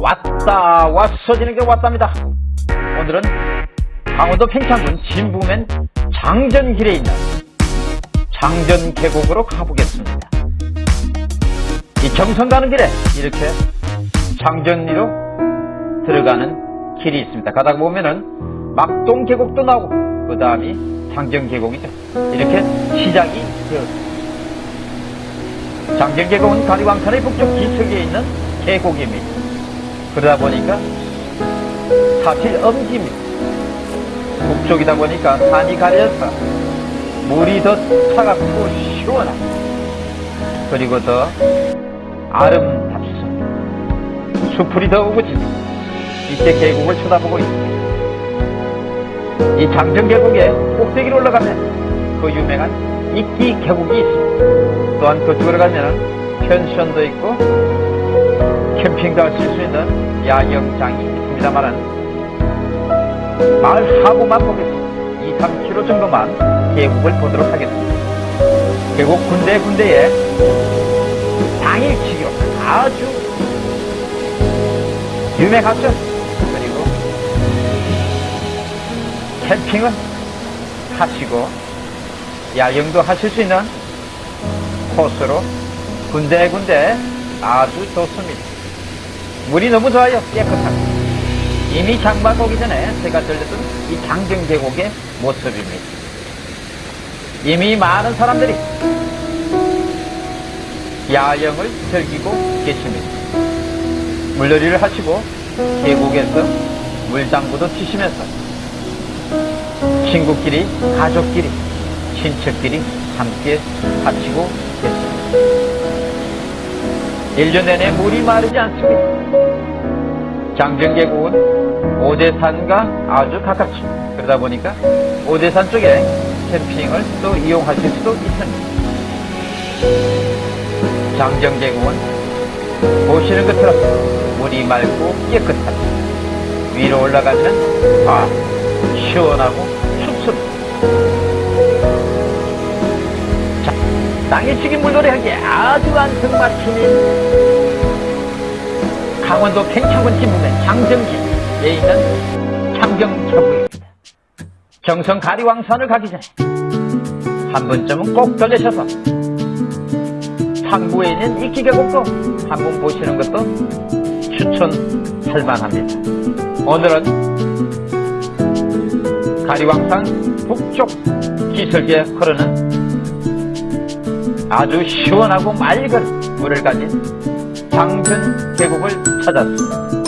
왔다 왔어 지는 게 왔답니다. 오늘은 강원도 평창군 진부면 장전길에 있는 장전 계곡으로 가보겠습니다. 이 경성 가는 길에 이렇게 장전리로 들어가는 길이 있습니다. 가다 보면은 막동 계곡도 나오고 그 다음이 장전 계곡이죠. 이렇게 시작이 되었습니다. 장전 계곡은 가리왕산의 북쪽 기슭에 있는 계곡입니다. 그러다 보니까 사실 엄지입니다. 북쪽이다 보니까 산이 가려서 물이 더 차갑고 시원하고 그리고 더 아름답습니다. 수풀이 더 우거집니다. 이때 계곡을 쳐다보고 있습니다. 이 장정 계곡에 꼭대기로 올라가면 그 유명한 이끼 계곡이 있습니다. 또한 그쪽으로 가면 펜션도 있고 캠핑도 하실 수 있는 야영장이 있습니다만은 마을 하부만 보겠습니다. 2, 3km 정도만 계곡을 보도록 하겠습니다. 계곡 군데군데에 당일치기로 아주 유명하죠. 그리고 캠핑을 하시고 야영도 하실 수 있는 코스로 군데군데 아주 좋습니다. 물이 너무 좋아요. 깨끗하고. 이미 장마가 오기 전에 제가 들렸던 이 장경 계곡의 모습입니다. 이미 많은 사람들이 야영을 즐기고 계십니다. 물놀이를 하시고 계곡에서 물장구도 치시면서 친구끼리, 가족끼리, 친척끼리 함께 하시고 계십니다. 1년 내내 물이 마르지 않습니다. 장정계곡은 오대산과 아주 가깝습니다. 그러다 보니까 오대산 쪽에 캠핑을 또 이용하실 수도 있습니다. 장정계곡은 보시는 것처럼 물이 맑고 깨끗합니다. 위로 올라가면 아 시원하고 춥습니다. 땅에 치기 물놀이하기에 아주 안성맞춤인 강원도 팽창군 진부면 장정기에 있는 창경천부입니다. 경성 가리왕산을 가기 전에 한 번쯤은 꼭 들르셔서 상부에 있는 이기계곡도 한번 보시는 것도 추천할 만합니다. 오늘은 가리왕산 북쪽 기슭에 흐르는 아주 시원하고 맑은 물을 가진 장전 계곡을 찾았습니다.